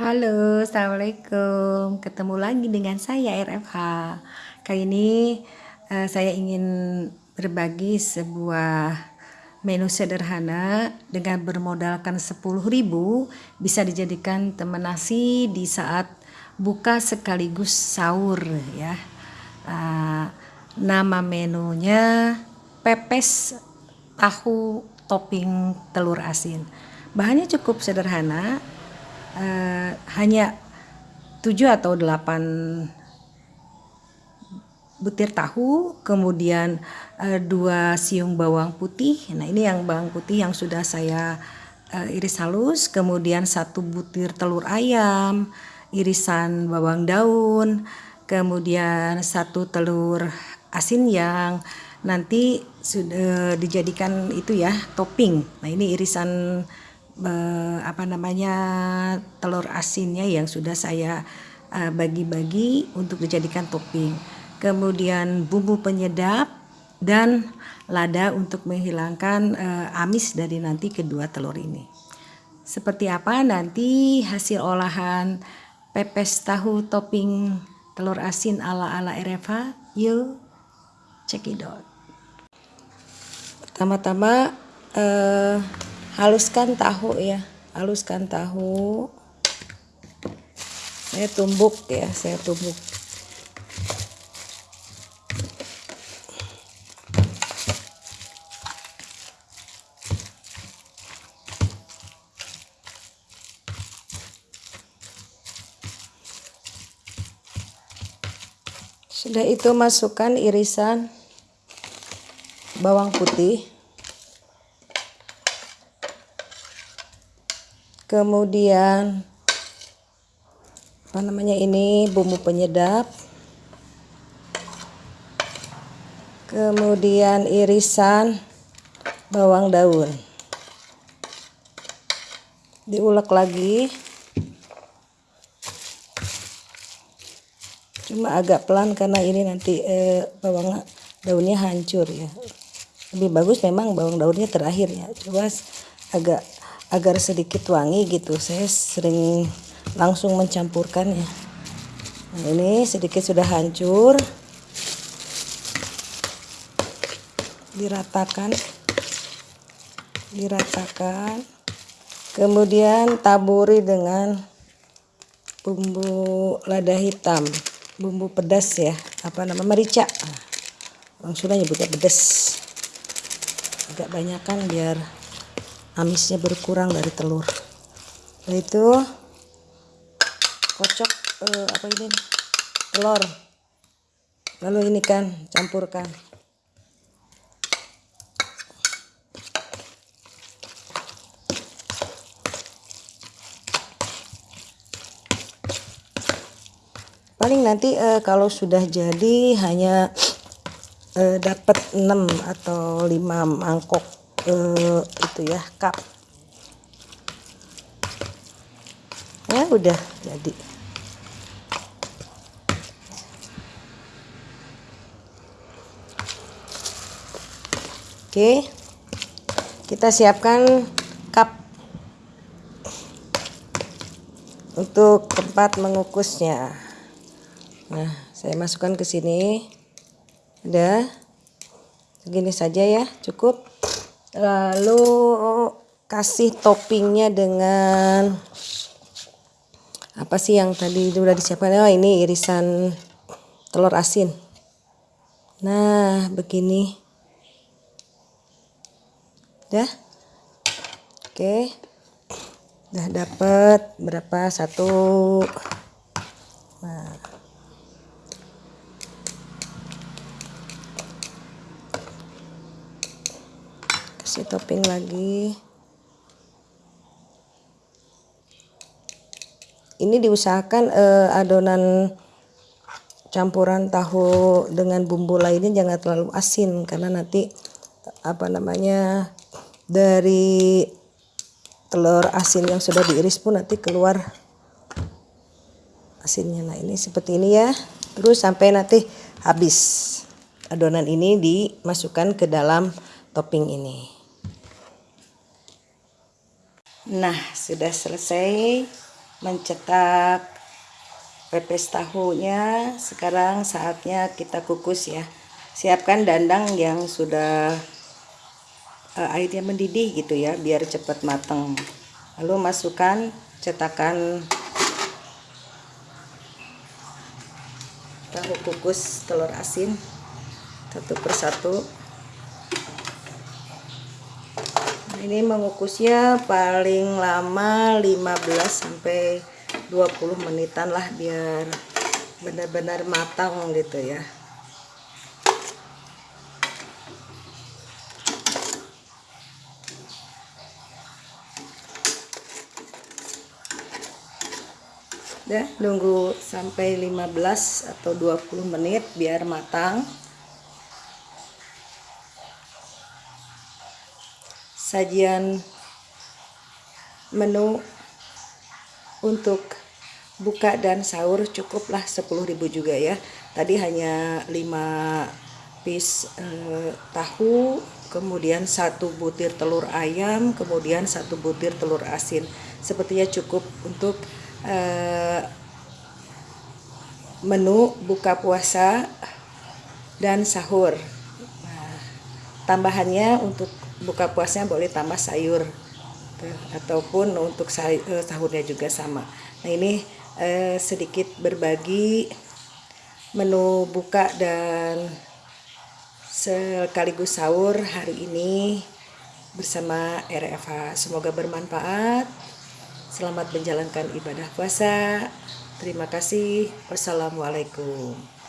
Halo, Assalamualaikum. Ketemu lagi dengan saya RFH. Kali ini uh, saya ingin berbagi sebuah menu sederhana dengan bermodalkan 10.000 bisa dijadikan teman nasi di saat buka sekaligus sahur ya. Uh, nama menunya pepes tahu topping telur asin. Bahannya cukup sederhana, uh, hanya 7 atau 8 butir tahu, kemudian uh, dua siung bawang putih. Nah, ini yang bawang putih yang sudah saya uh, iris halus, kemudian satu butir telur ayam, irisan bawang daun, kemudian satu telur asin yang nanti sudah dijadikan itu ya topping. Nah, ini irisan apa namanya telur asinnya yang sudah saya eh, bagi-bagi uh, untuk dijadikan topping. Kemudian bumbu penyedap dan lada untuk menghilangkan uh, amis dari nanti kedua telur ini. Seperti apa nanti hasil olahan pepes tahu topping telur asin ala-ala Ereva? Yuk check it out. Pertama-tama uh, haluskan tahu ya haluskan tahu. Saya tumbuk ya saya tumbuk. Sudah itu masukkan irisan bawang putih kemudian apa namanya ini bumbu penyedap. Kemudian irisan bawang daun. Diulek lagi. Cuma agak pelan karena ini nanti eh, bawang daunnya hancur ya. Lebih bagus memang bawang daunnya terakhir ya. Coba agak agar sedikit wangi gitu. Saya sering langsung mencampurkannya. Nah ini sedikit sudah hancur. Diratakan. Diratakan. Kemudian taburi dengan bumbu lada hitam. Bumbu pedas ya. Apa nama? Merica. Langsung nyebutnya pedas. Agak banyakan biar amisnya berkurang dari telur. Nah itu kocok eh, apa ini? Telur. Lalu ini kan campurkan. Paling nanti eh, kalau sudah jadi hanya eh, dapat 6 atau 5 mangkok uh, itu ya cup ya udah jadi. Oke kita siapkan cup untuk tempat mengukusnya. Nah saya masukkan ke sini. Udah segini saja ya cukup lalu kasih toppingnya dengan apa sih yang tadi sudah disiapkan? Oh ini irisan telur asin. Nah begini. Dah. Oke. Udah dapat berapa? Satu. Nah kasih topping lagi. Ini diusahakan eh, adonan campuran tahu dengan bumbu lainnya jangan terlalu asin karena nanti apa namanya dari telur asin yang sudah diiris pun nanti keluar asinnya. Nah ini seperti ini ya. Terus sampai nanti habis adonan ini dimasukkan ke dalam topping ini Nah, sudah selesai. mencetak pepes tahunya. Sekarang saatnya kita kukus ya. Siapkan dandang yang sudah uh, airnya mendidih gitu ya biar cepat matang. Lalu masukkan cetakan tahu kukus telur asin satu persatu nah, ini mengukusnya paling lama 15 sampai 20 menitan lah biar benar-benar matang gitu ya. Ya nunggu sampai 15 atau 20 menit biar matang sajian menu untuk buka dan sahur cukuplah 10.000 juga ya tadi hanya 5 piece eh, tahu kemudian satu butir telur ayam kemudian satu butir telur asin sepertinya cukup untuk Eh, menu buka puasa dan sahur. Nah, tambahannya untuk buka puasanya boleh tambah sayur ataupun untuk eh, sahurnya juga sama. Nah ini eh, sedikit berbagi menu buka dan sekaligus sahur hari ini bersama RFH. Semoga bermanfaat. Selamat menjalankan ibadah puasa. Terima kasih. Wassalamualaikum.